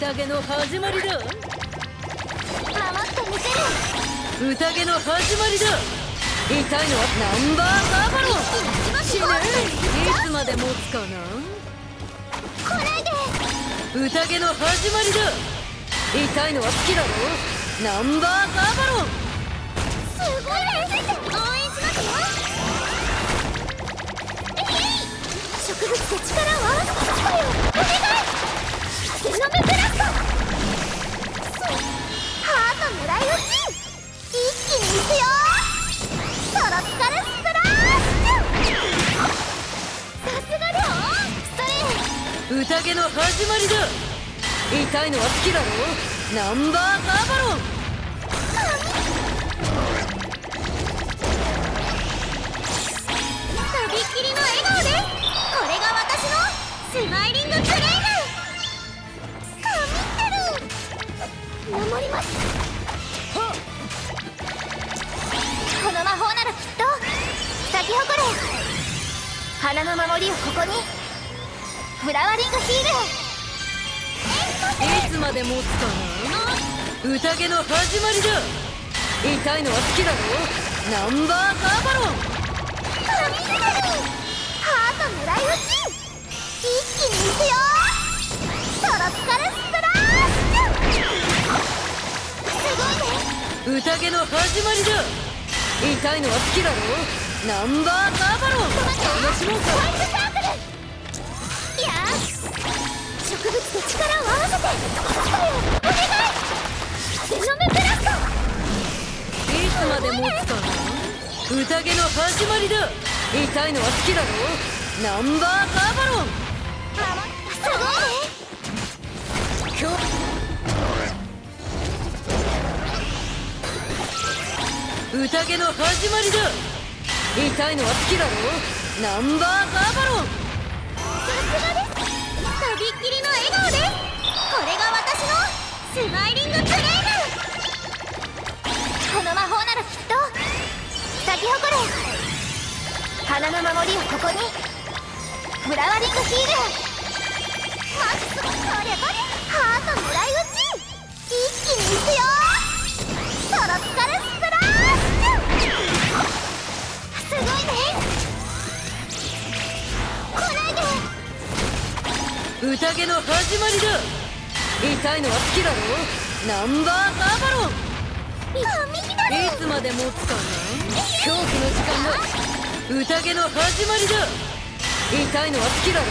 宴の始まりだ。守ってみせる。宴の始まりだ。痛いのはナンバーバーバロン死ね。いつまで持つかな。来ないで。宴の始まりだ痛いのは好きだろナンバーガーバロン。すごい応援します。よえい。植物と力を合わせてきたよお願いゼノムブラスト。ハート狙い。撃ち一気にい。くよトロピカルスプラッシュさすがだそれ宴の始まりだ痛いのは好きだろナンバーガーバロンとびっきりの笑顔でこれが私のスマイリングクレイム守りますこの魔法ならきっと咲き誇れ花の守りをここにフラワリングヒールつまで持つかな。宴の始まりだ。痛いのは好きだろ。ナンバーガーバロン。ハート狙い撃ち。一気にいくよ。トロピカルスプラ宴の始まりだ。痛いのは好きだろ。ナンバーガーバロン。楽しもうか植物と力を合わせてお願い。ゼノムブラストい。つまで持つかな宴の始まりだ痛い。のは好きだろナンバーガーバロンすごい。ね今日宴の始まりだ痛い。のは好きだろナンバーガーバロンびっきりの笑顔ですこれが私のスマイリングクレイムこの魔法ならきっと咲き誇れ花の守りをここにフラワリングヒールマックスこれこれハート狙い撃ち一気にいくよで宴の始まりだ。痛いのは好きだろ？ナンバーガーバロン。いつまで持つかな恐怖の時間だ。宴の始まりだ。痛いのは好きだろ？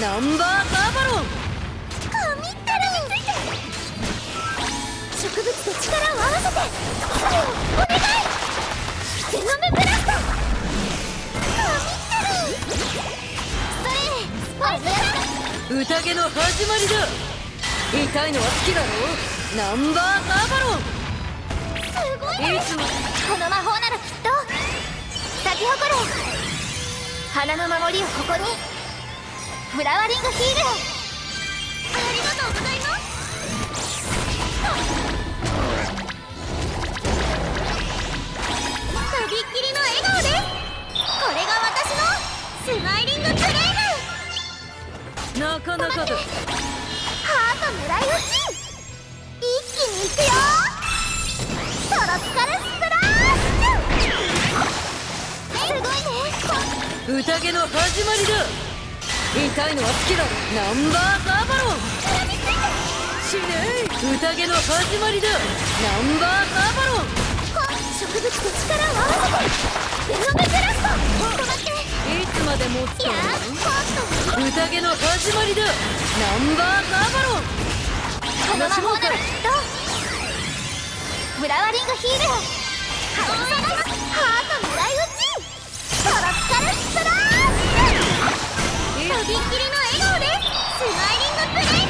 ナンバーガーバロン。神ったる植物と力を合わせて。お願い。ゼノムブラスト神ってるそれスパイス宴の始まりだ。痛いのは好きだろナンバーガーバロン。すごいいつもこの魔法ならきっと。咲き誇れ。花の守りをここに。フラワリングヒールありがとうございますハート狙い撃ち一気にいくよトロピカルスプラッシュすごい。ね宴の始まりだ。痛いのは好きだ。ナンバーガーバロン死ね宴の始まりだナンバー。ガーバロン植物と力を合わせて。ゼノムブラスト止まって。いつまで持つか宴の始まりだ。ナンバーガーバロン。この魔法ならきっと。フラワリングヒールハート狙い打ち。トロピカルスプラッシュとびっきりの笑顔でスマイリングプレイ。